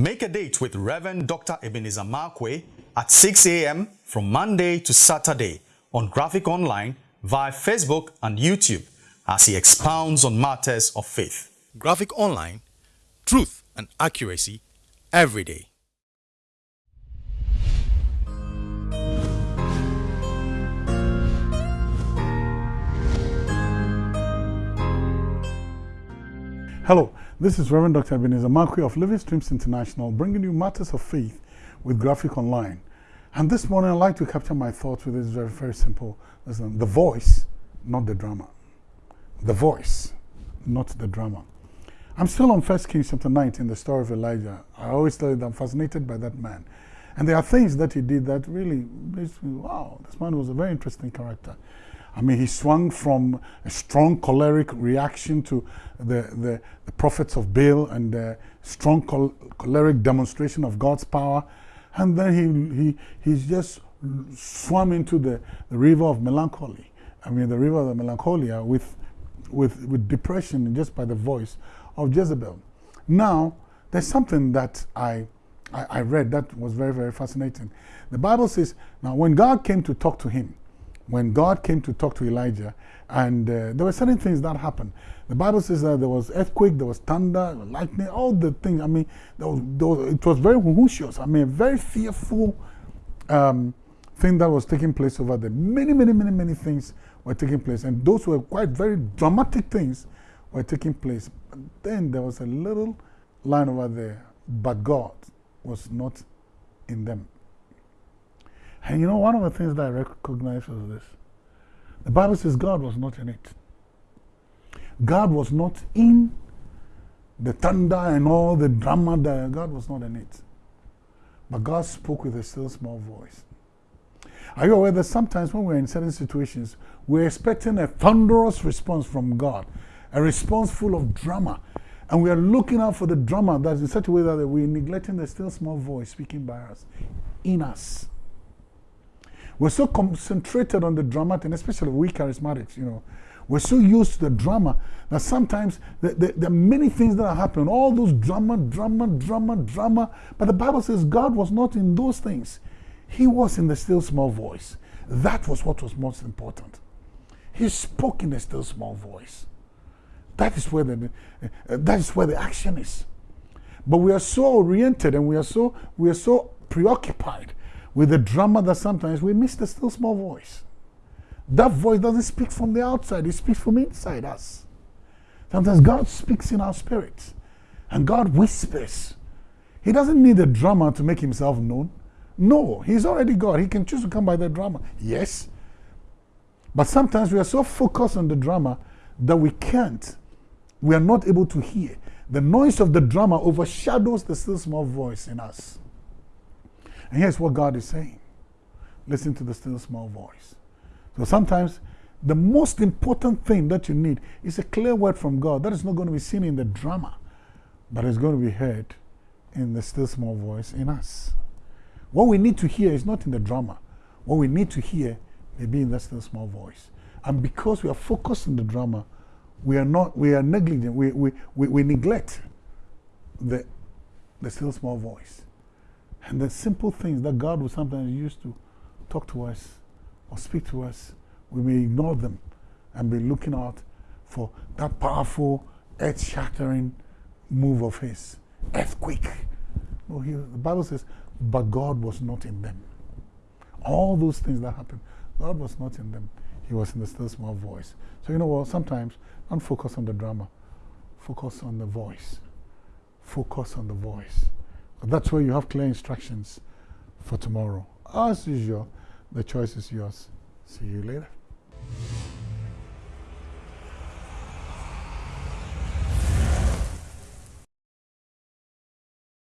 Make a date with Reverend Dr. Ebenezer Markwei at 6 a.m. from Monday to Saturday on Graphic Online via Facebook and YouTube as he expounds on matters of faith. Graphic Online, truth and accuracy every day. Hello, this is Reverend Dr. Ebenezer Markwei of Living Streams International bringing you matters of faith with Graphic Online. And this morning I'd like to capture my thoughts with this very, very simple. lesson. the voice, not the drama. The voice, not the drama. I'm still on 1 Kings chapter 19, the story of Elijah. I always tell you that I'm fascinated by that man. And there are things that he did that really me, wow, this man was a very interesting character. I mean, he swung from a strong choleric reaction to the, the, the prophets of Baal and a strong chol choleric demonstration of God's power. And then he, he, he just swam into the, the river of melancholy. I mean, the river of the melancholia with, with, with depression just by the voice of Jezebel. Now, there's something that I, I, I read that was very, very fascinating. The Bible says, now when God came to talk to him, when God came to talk to Elijah, and uh, there were certain things that happened. The Bible says that there was earthquake, there was thunder, lightning, all the things. I mean, there was, there was, it was very whooshous. I mean, very fearful um, thing that was taking place over there. Many, many, many, many things were taking place, and those were quite very dramatic things were taking place. But then there was a little line over there, but God was not in them. And you know, one of the things that I recognize was this. The Bible says God was not in it. God was not in the thunder and all the drama that God was not in it. But God spoke with a still small voice. Are you aware that sometimes when we're in certain situations, we're expecting a thunderous response from God, a response full of drama. And we are looking out for the drama that's in such a way that we're neglecting the still small voice speaking by us, in us. We're so concentrated on the drama, and especially we charismatics, you know. We're so used to the drama that sometimes there, there, are many things that are happening. All those drama, drama, drama, drama. But the Bible says God was not in those things. He was in the still small voice. That was what was most important. He spoke in a still small voice. That is where the, uh, that is where the action is. But we are so oriented and we are so, we are so preoccupied with the drama that sometimes we miss the still small voice. That voice doesn't speak from the outside, it speaks from inside us. Sometimes God speaks in our spirits and God whispers. He doesn't need a drama to make himself known. No, he's already God. He can choose to come by the drama. Yes. But sometimes we are so focused on the drama that we can't, we are not able to hear. The noise of the drama overshadows the still small voice in us. And here's what God is saying listen to the still small voice. So sometimes the most important thing that you need is a clear word from God that is not going to be seen in the drama, but is going to be heard in the still small voice in us. What we need to hear is not in the drama. What we need to hear may be in the still small voice. And because we are focused on the drama, we are not, we are negligent, we, we, we, we neglect the, the still small voice. And the simple things that God will sometimes use to talk to us or speak to us, we may ignore them and be looking out for that powerful, earth shattering move of His earthquake. He, the Bible says, but God was not in them. All those things that happened, God was not in them. He was in the still small voice. So, you know what? Sometimes don't focus on the drama, focus on the voice. Focus on the voice. That's where you have clear instructions for tomorrow. As usual, the choice is yours. See you later.